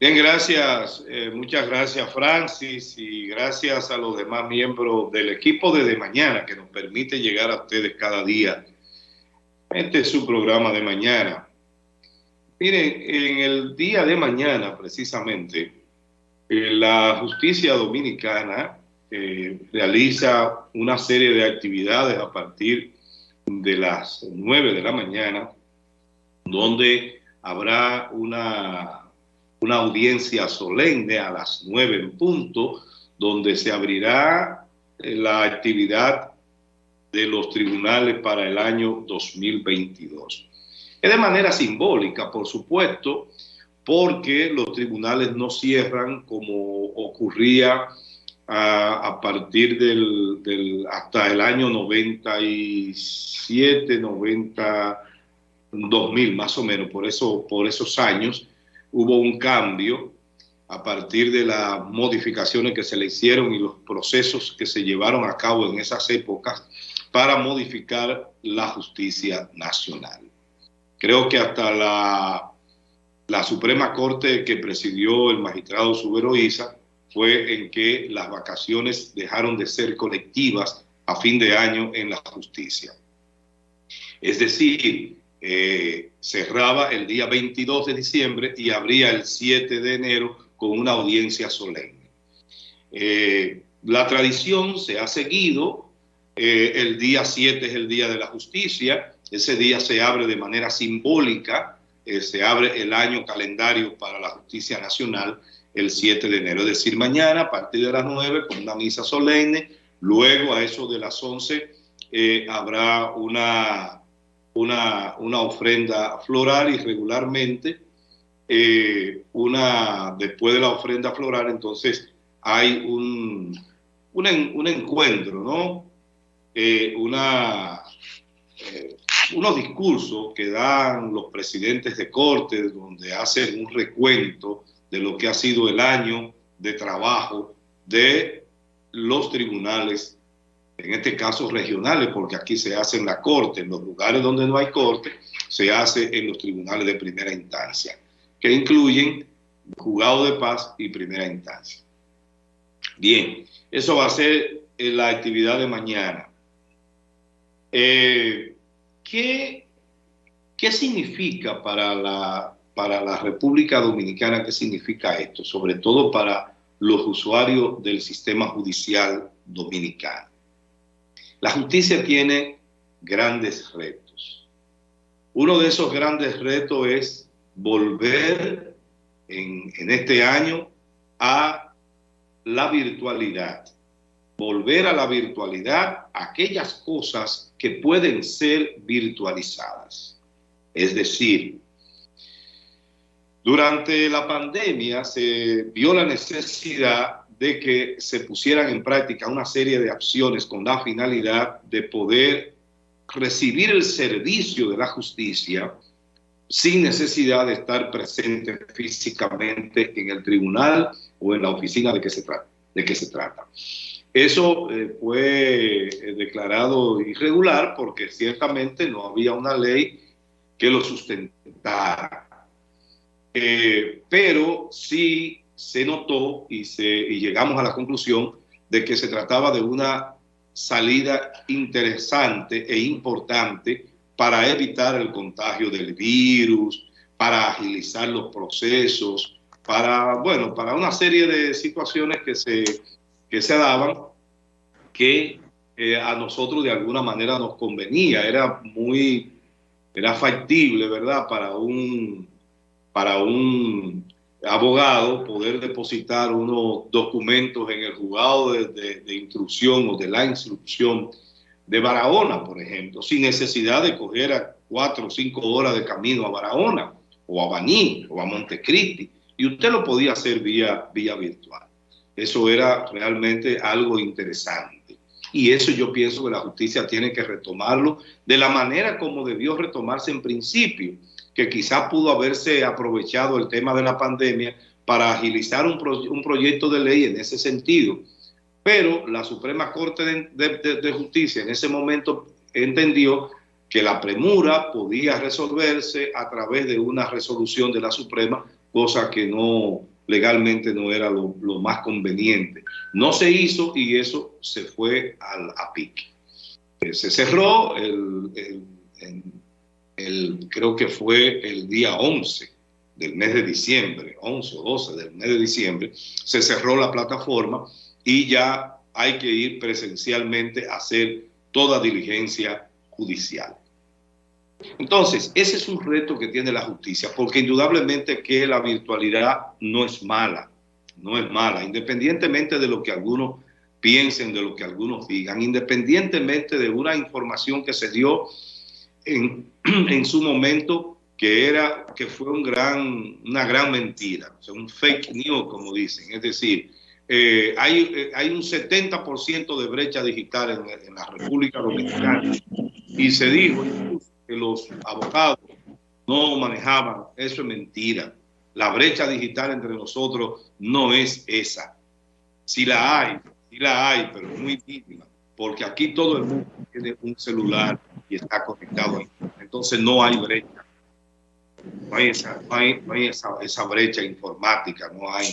Bien, gracias. Eh, muchas gracias, Francis, y gracias a los demás miembros del equipo de De Mañana que nos permite llegar a ustedes cada día. Este es su programa de mañana. Miren, en el día de mañana, precisamente, eh, la justicia dominicana eh, realiza una serie de actividades a partir de las 9 de la mañana, donde habrá una una audiencia solemne a las nueve en punto, donde se abrirá eh, la actividad de los tribunales para el año 2022. Es de manera simbólica, por supuesto, porque los tribunales no cierran como ocurría a, partir del, hasta el año 97, 90, 2000 más o menos, por, eso, por esos años, hubo un cambio a partir de las modificaciones que se le hicieron y los procesos que se llevaron a cabo en esas épocas para modificar la justicia nacional. Creo que hasta la, la Suprema Corte que presidió el magistrado Subero Isa fue en que las vacaciones dejaron de ser colectivas a fin de año en la justicia. Es decir, eh, cerraba el día 22 de diciembre y abría el 7 de enero con una audiencia solemne. Eh, la tradición se ha seguido, eh, el día 7 es el día de la justicia, ese día se abre de manera simbólica, se abre el año calendario para la justicia nacional el 7 de enero, es decir, mañana a partir de las 9 con una misa solemne, luego a eso de las 11 habrá una una, ofrenda floral y regularmente eh, una, después de la ofrenda floral, entonces hay un, un, encuentro, ¿no? Eh, una, eh, unos discursos que dan los presidentes de corte, donde hacen un recuento de lo que ha sido el año de trabajo de los tribunales en este caso regionales, porque aquí se hace en la corte, en los lugares donde no hay corte, se hace en los tribunales de primera instancia, que incluyen juzgado de paz y primera instancia. Bien, eso va a ser eh, la actividad de mañana. Eh, ¿qué, ¿Qué significa para la, para la República Dominicana, qué significa esto? Sobre todo para los usuarios del sistema judicial dominicano. La justicia tiene grandes retos. Uno de esos grandes retos es volver en, este año a la virtualidad. Volver a la virtualidad aquellas cosas que pueden ser virtualizadas. Es decir, durante la pandemia se vio la necesidad de que se pusieran en práctica una serie de acciones con la finalidad de poder recibir el servicio de la justicia sin necesidad de estar presente físicamente en el tribunal o en la oficina de que se trata. De que se trata. Eso eh, fue eh, declarado irregular porque ciertamente no había una ley que lo sustentara. Eh, pero sí se notó y, se, llegamos a la conclusión de que se trataba de una salida interesante e importante para evitar el contagio del virus, para agilizar los procesos, para, bueno, para una serie de situaciones que se, que se daban que eh, a nosotros de alguna manera nos convenía, era muy, era factible, ¿verdad? Para un, para un abogado poder depositar unos documentos en el juzgado de, instrucción o de la instrucción de Barahona, por ejemplo, sin necesidad de coger a cuatro o cinco horas de camino a Barahona o a Baní o a Montecristi. Y usted lo podía hacer vía, vía virtual. Eso era realmente algo interesante. Y eso yo pienso que la justicia tiene que retomarlo de la manera como debió retomarse en principio que quizá pudo haberse aprovechado el tema de la pandemia para agilizar un, proyecto de ley en ese sentido. Pero la Suprema Corte de, Justicia en ese momento entendió que la premura podía resolverse a través de una resolución de la Suprema cosa que no legalmente no era lo, más conveniente. No se hizo y eso se fue al, a pique. Eh, se cerró el, el, creo que fue el día 11 del mes de diciembre, 11 o 12 del mes de diciembre, se cerró la plataforma y ya hay que ir presencialmente a hacer toda diligencia judicial. Entonces, ese es un reto que tiene la justicia, porque indudablemente que la virtualidad no es mala, no es mala, independientemente de lo que algunos piensen, de lo que algunos digan, independientemente de una información que se dio en, su momento que era que fue una gran mentira, o un fake news, como dicen. Es decir, eh, hay, eh, hay un 70% de brecha digital en, en, la República Dominicana y se dijo que los abogados no manejaban, eso es mentira. La brecha digital entre nosotros no es esa. Si la hay, si la hay, pero muy mínima, porque aquí todo el mundo tiene un celular y está conectado. Entonces no hay brecha. No hay esa, no hay, no hay esa, esa, brecha informática, no hay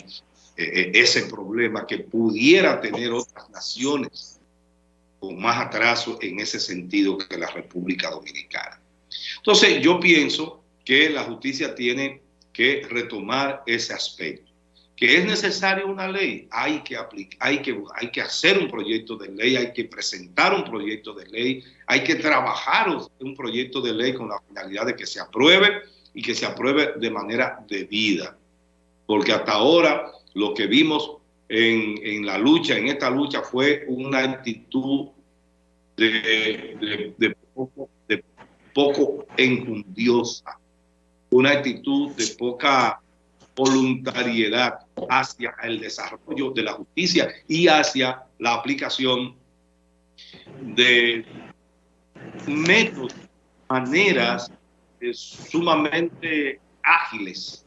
eh, eh, ese problema que pudiera tener otras naciones con más atraso en ese sentido que la República Dominicana. Entonces, yo pienso que la justicia tiene que retomar ese aspecto. Que es necesaria una ley, hay que, aplicar, hay, que, hacer un proyecto de ley, hay que presentar un proyecto de ley, hay que trabajar un proyecto de ley con la finalidad de que se apruebe y que se apruebe de manera debida. Porque hasta ahora lo que vimos en, en la lucha, en esta lucha, fue una actitud de, de poco poco enjundiosa, una actitud de poca voluntariedad hacia el desarrollo de la justicia y hacia la aplicación de métodos, maneras sumamente ágiles.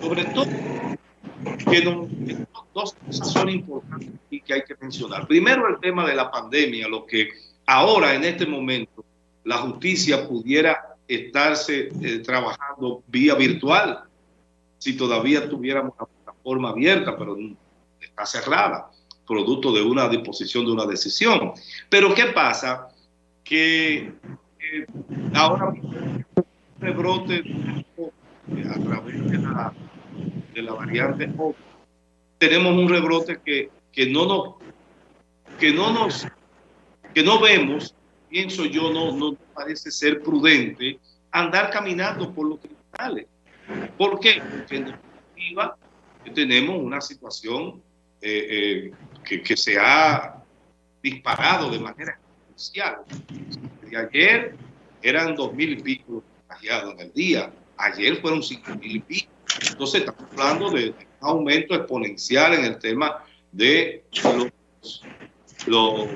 Sobre todo, que dos cosas son importantes y que hay que mencionar. Primero, el tema de la pandemia, lo que ahora en este momento la justicia pudiera estarse eh, trabajando vía virtual si todavía tuviéramos una plataforma abierta, pero está cerrada, producto de una disposición de una decisión. Pero ¿qué pasa? Que eh, ahora rebrote a través de la, de la variante O, tenemos un rebrote que, que no nos que no nos que no vemos pienso yo, no, no parece ser prudente andar caminando por los tribunales. ¿Por qué? Porque en definitiva tenemos una situación eh, eh, que, se ha disparado de manera exponencial. De ayer eran dos mil y pico contagiados en el día, ayer fueron cinco mil y pico. Entonces estamos hablando de, un aumento exponencial en el tema de los, los